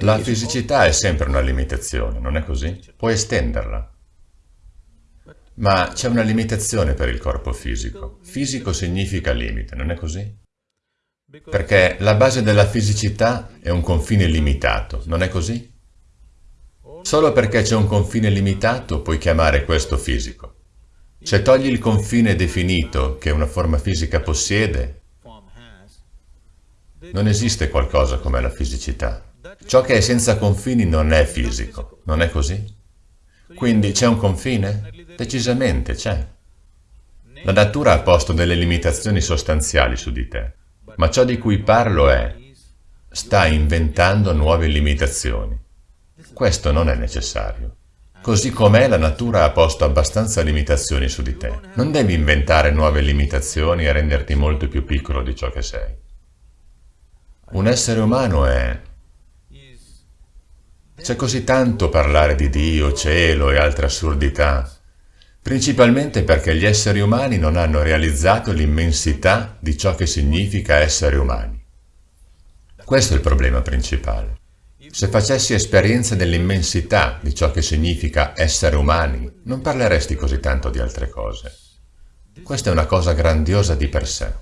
La fisicità è sempre una limitazione, non è così? Puoi estenderla. Ma c'è una limitazione per il corpo fisico. Fisico significa limite, non è così? Perché la base della fisicità è un confine limitato, non è così? Solo perché c'è un confine limitato puoi chiamare questo fisico. Se togli il confine definito che una forma fisica possiede, non esiste qualcosa come la fisicità. Ciò che è senza confini non è fisico, non è così? Quindi c'è un confine? Decisamente c'è. La natura ha posto delle limitazioni sostanziali su di te, ma ciò di cui parlo è, sta inventando nuove limitazioni. Questo non è necessario. Così com'è, la natura ha posto abbastanza limitazioni su di te. Non devi inventare nuove limitazioni e renderti molto più piccolo di ciò che sei. Un essere umano è... C'è così tanto parlare di Dio, cielo e altre assurdità, principalmente perché gli esseri umani non hanno realizzato l'immensità di ciò che significa essere umani. Questo è il problema principale. Se facessi esperienza dell'immensità di ciò che significa essere umani, non parleresti così tanto di altre cose. Questa è una cosa grandiosa di per sé.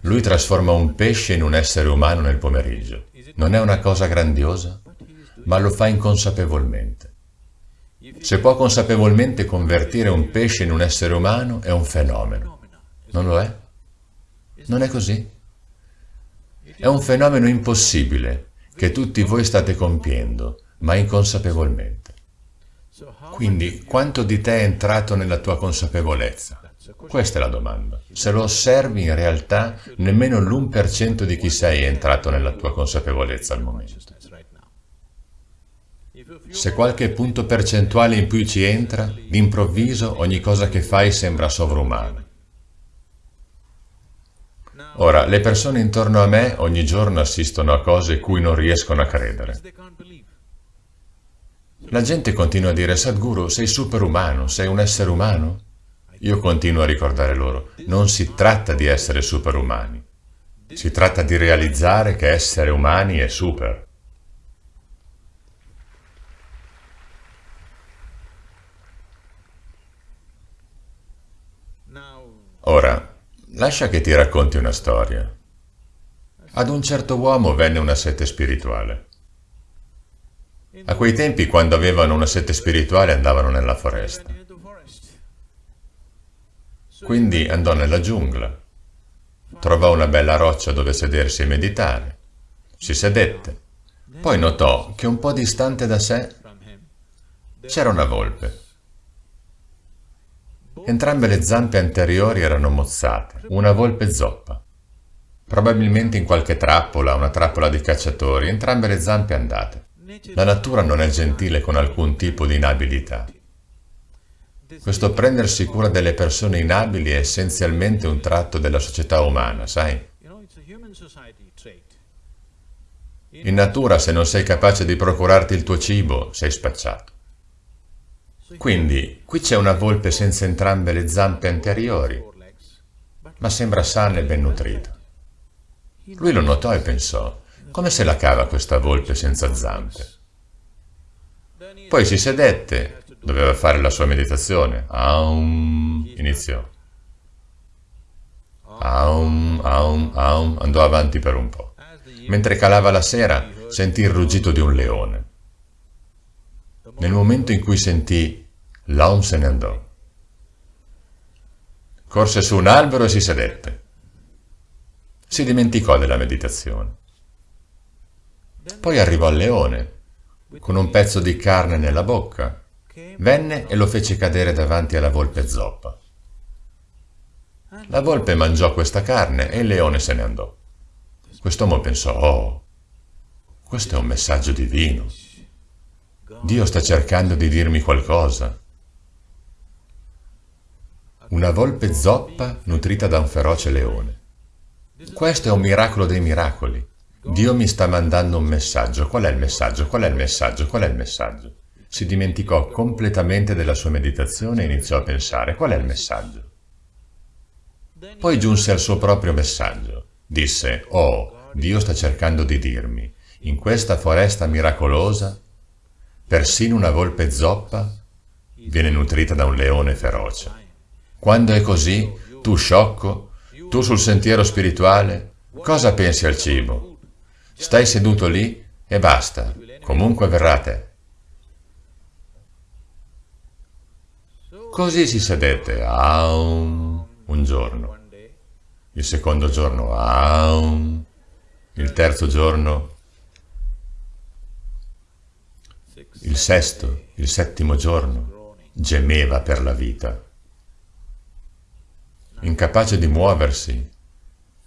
Lui trasforma un pesce in un essere umano nel pomeriggio. Non è una cosa grandiosa? Ma lo fa inconsapevolmente. Se può consapevolmente convertire un pesce in un essere umano, è un fenomeno. Non lo è? Non è così? È un fenomeno impossibile che tutti voi state compiendo, ma inconsapevolmente. Quindi, quanto di te è entrato nella tua consapevolezza? Questa è la domanda. Se lo osservi, in realtà, nemmeno l'1% di chi sei è entrato nella tua consapevolezza al momento. Se qualche punto percentuale in più ci entra, d'improvviso ogni cosa che fai sembra sovrumana. Ora, le persone intorno a me ogni giorno assistono a cose cui non riescono a credere. La gente continua a dire, Sadhguru, sei superumano, sei un essere umano? Io continuo a ricordare loro, non si tratta di essere superumani, si tratta di realizzare che essere umani è super. Ora, lascia che ti racconti una storia. Ad un certo uomo venne una sete spirituale. A quei tempi, quando avevano una sete spirituale, andavano nella foresta. Quindi andò nella giungla. Trovò una bella roccia dove sedersi e meditare. Si sedette. Poi notò che un po' distante da sé c'era una volpe. Entrambe le zampe anteriori erano mozzate, una volpe zoppa. Probabilmente in qualche trappola, una trappola di cacciatori, entrambe le zampe andate. La natura non è gentile con alcun tipo di inabilità. Questo prendersi cura delle persone inabili è essenzialmente un tratto della società umana, sai? In natura, se non sei capace di procurarti il tuo cibo, sei spacciato. Quindi, qui c'è una volpe senza entrambe le zampe anteriori, ma sembra sana e ben nutrita. Lui lo notò e pensò, come se la cava questa volpe senza zampe? Poi si sedette, doveva fare la sua meditazione. Aum, iniziò. Aum, aum, aum, andò avanti per un po'. Mentre calava la sera, sentì il ruggito di un leone. Nel momento in cui sentì L'aum se ne andò. Corse su un albero e si sedette. Si dimenticò della meditazione. Poi arrivò al leone, con un pezzo di carne nella bocca. Venne e lo fece cadere davanti alla volpe zoppa. La volpe mangiò questa carne e il leone se ne andò. Quest'uomo pensò, oh, questo è un messaggio divino. Dio sta cercando di dirmi qualcosa. Una volpe zoppa nutrita da un feroce leone. Questo è un miracolo dei miracoli. Dio mi sta mandando un messaggio. Qual è il messaggio? Qual è il messaggio? Qual è il messaggio? Si dimenticò completamente della sua meditazione e iniziò a pensare qual è il messaggio. Poi giunse al suo proprio messaggio. Disse, oh, Dio sta cercando di dirmi, In questa foresta miracolosa, persino una volpe zoppa viene nutrita da un leone feroce. Quando è così, tu sciocco, tu sul sentiero spirituale, cosa pensi al cibo? Stai seduto lì e basta, comunque verrà a te. Così si sedette aum, un giorno, il secondo giorno aum, il terzo giorno il sesto, il settimo giorno, gemeva per la vita. Incapace di muoversi,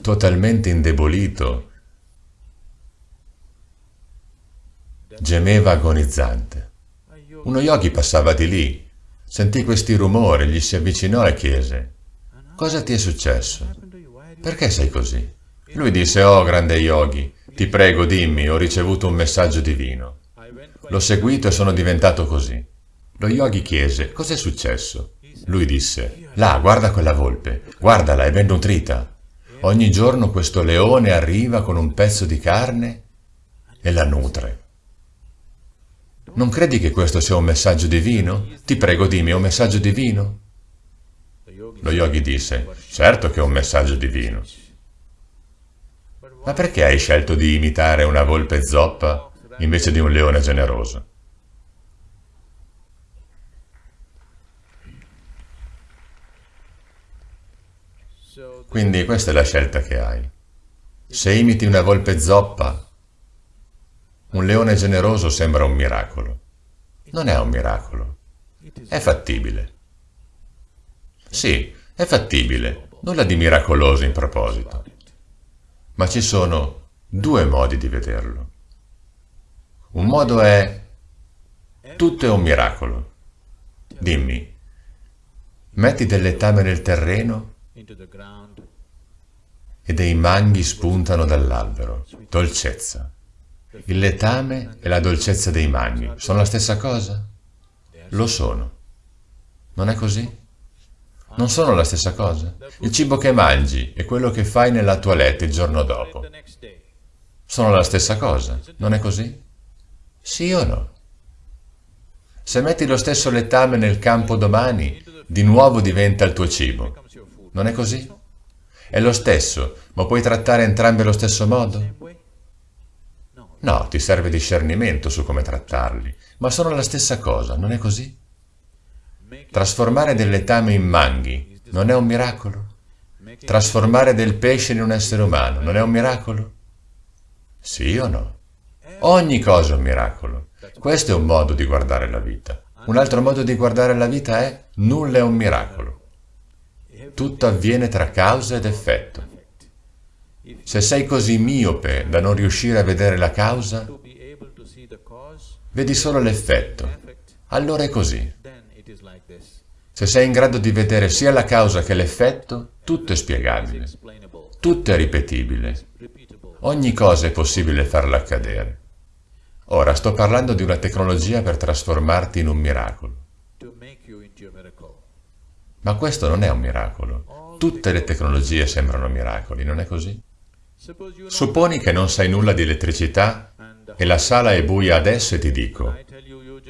totalmente indebolito, gemeva agonizzante. Uno yogi passava di lì, sentì questi rumori, gli si avvicinò e chiese, «Cosa ti è successo? Perché sei così?» Lui disse, «Oh, grande yogi, ti prego, dimmi, ho ricevuto un messaggio divino. L'ho seguito e sono diventato così. Lo yogi chiese, cos'è successo? Lui disse, là, guarda quella volpe, guardala, è ben nutrita. Ogni giorno questo leone arriva con un pezzo di carne e la nutre. Non credi che questo sia un messaggio divino? Ti prego dimmi, è un messaggio divino? Lo yogi disse, certo che è un messaggio divino. Ma perché hai scelto di imitare una volpe zoppa invece di un leone generoso. Quindi questa è la scelta che hai. Se imiti una volpe zoppa, un leone generoso sembra un miracolo. Non è un miracolo. È fattibile. Sì, è fattibile. Nulla di miracoloso in proposito. Ma ci sono due modi di vederlo. Un modo è tutto è un miracolo. Dimmi, metti del letame nel terreno e dei manghi spuntano dall'albero. Dolcezza. Il letame e la dolcezza dei manghi sono la stessa cosa? Lo sono. Non è così? Non sono la stessa cosa? Il cibo che mangi e quello che fai nella tua letto il giorno dopo sono la stessa cosa, non è così? Sì o no? Se metti lo stesso letame nel campo domani, di nuovo diventa il tuo cibo. Non è così? È lo stesso, ma puoi trattare entrambi allo stesso modo? No, ti serve discernimento su come trattarli, ma sono la stessa cosa, non è così? Trasformare del letame in manghi non è un miracolo? Trasformare del pesce in un essere umano non è un miracolo? Sì o no? Ogni cosa è un miracolo. Questo è un modo di guardare la vita. Un altro modo di guardare la vita è nulla è un miracolo. Tutto avviene tra causa ed effetto. Se sei così miope da non riuscire a vedere la causa, vedi solo l'effetto. Allora è così. Se sei in grado di vedere sia la causa che l'effetto, tutto è spiegabile. Tutto è ripetibile. Ogni cosa è possibile farla accadere. Ora sto parlando di una tecnologia per trasformarti in un miracolo. Ma questo non è un miracolo. Tutte le tecnologie sembrano miracoli, non è così? Supponi che non sai nulla di elettricità e la sala è buia adesso e ti dico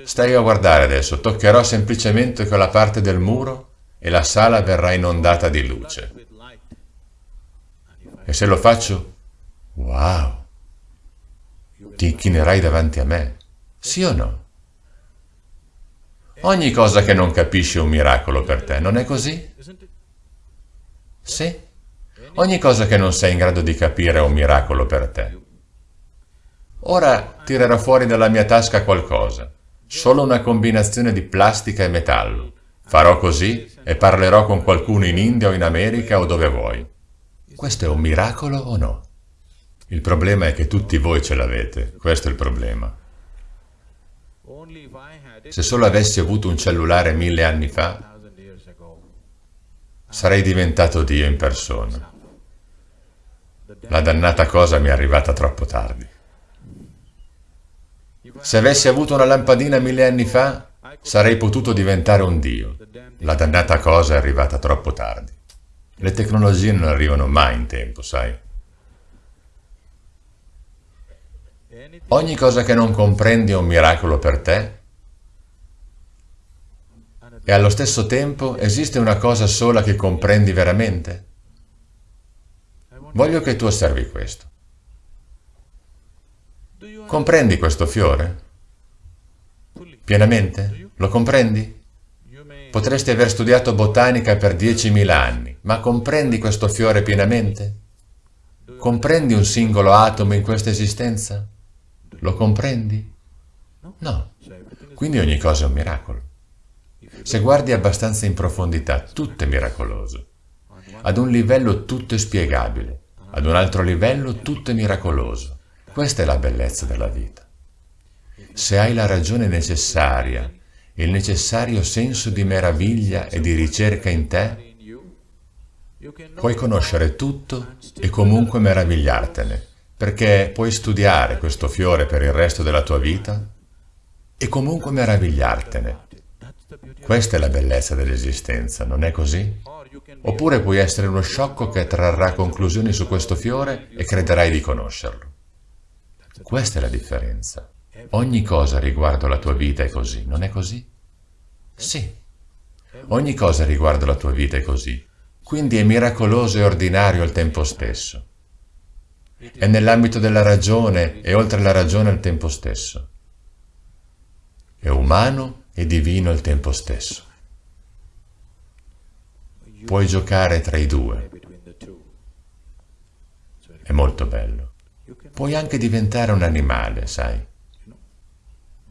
stai a guardare adesso, toccherò semplicemente quella parte del muro e la sala verrà inondata di luce. E se lo faccio, wow! ti inchinerai davanti a me, sì o no? Ogni cosa che non capisci è un miracolo per te, non è così? Sì? Ogni cosa che non sei in grado di capire è un miracolo per te. Ora tirerò fuori dalla mia tasca qualcosa, solo una combinazione di plastica e metallo. Farò così e parlerò con qualcuno in India o in America o dove vuoi. Questo è un miracolo o no? Il problema è che tutti voi ce l'avete, questo è il problema. Se solo avessi avuto un cellulare mille anni fa, sarei diventato Dio in persona. La dannata cosa mi è arrivata troppo tardi. Se avessi avuto una lampadina mille anni fa, sarei potuto diventare un Dio. La dannata cosa è arrivata troppo tardi. Le tecnologie non arrivano mai in tempo, sai? Ogni cosa che non comprendi è un miracolo per te e allo stesso tempo esiste una cosa sola che comprendi veramente? Voglio che tu osservi questo. Comprendi questo fiore? Pienamente? Lo comprendi? Potresti aver studiato botanica per 10.000 anni, ma comprendi questo fiore pienamente? Comprendi un singolo atomo in questa esistenza? Lo comprendi? No. Quindi ogni cosa è un miracolo. Se guardi abbastanza in profondità, tutto è miracoloso. Ad un livello tutto è spiegabile, ad un altro livello tutto è miracoloso. Questa è la bellezza della vita. Se hai la ragione necessaria, il necessario senso di meraviglia e di ricerca in te, puoi conoscere tutto e comunque meravigliartene, perché puoi studiare questo fiore per il resto della tua vita e comunque meravigliartene. Questa è la bellezza dell'esistenza, non è così? Oppure puoi essere uno sciocco che trarrà conclusioni su questo fiore e crederai di conoscerlo. Questa è la differenza. Ogni cosa riguardo la tua vita è così, non è così? Sì. Ogni cosa riguardo la tua vita è così. Quindi è miracoloso e ordinario al tempo stesso. È nell'ambito della ragione e oltre la ragione al tempo stesso. È umano e divino al tempo stesso. Puoi giocare tra i due. È molto bello. Puoi anche diventare un animale, sai.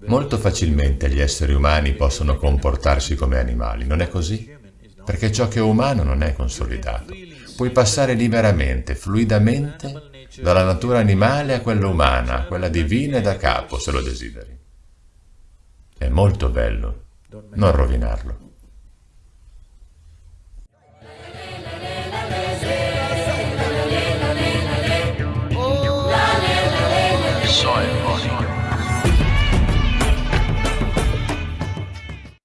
Molto facilmente gli esseri umani possono comportarsi come animali, non è così? Perché ciò che è umano non è consolidato. Puoi passare liberamente, fluidamente, dalla natura animale a quella umana, a quella divina e da capo, se lo desideri. È molto bello. Non rovinarlo.